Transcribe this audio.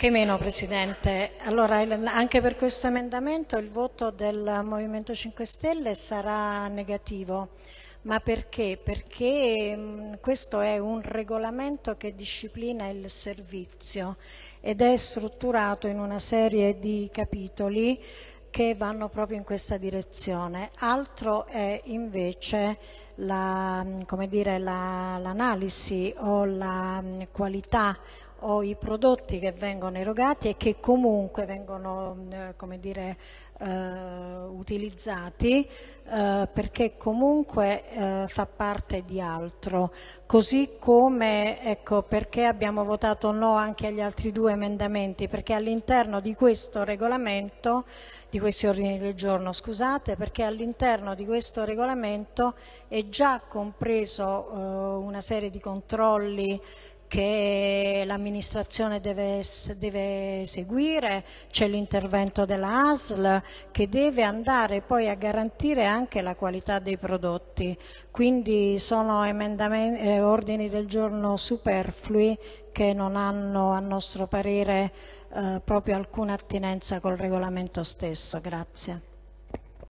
Anche meno, Presidente. Allora, anche per questo emendamento il voto del Movimento 5 Stelle sarà negativo. Ma perché? Perché mh, questo è un regolamento che disciplina il servizio ed è strutturato in una serie di capitoli che vanno proprio in questa direzione. Altro è invece l'analisi la, o la qualità o i prodotti che vengono erogati e che comunque vengono eh, come dire, eh, utilizzati eh, perché comunque eh, fa parte di altro, così come ecco, perché abbiamo votato no anche agli altri due emendamenti, perché all'interno di questo regolamento, di questi ordini del giorno, scusate, perché all'interno di questo regolamento è già compreso eh, una serie di controlli che l'amministrazione deve, deve, seguire, c'è l'intervento della ASL che deve andare poi a garantire anche la qualità dei prodotti. Quindi sono eh, ordini del giorno superflui che non hanno a nostro parere eh, proprio alcuna attinenza col regolamento stesso. Grazie.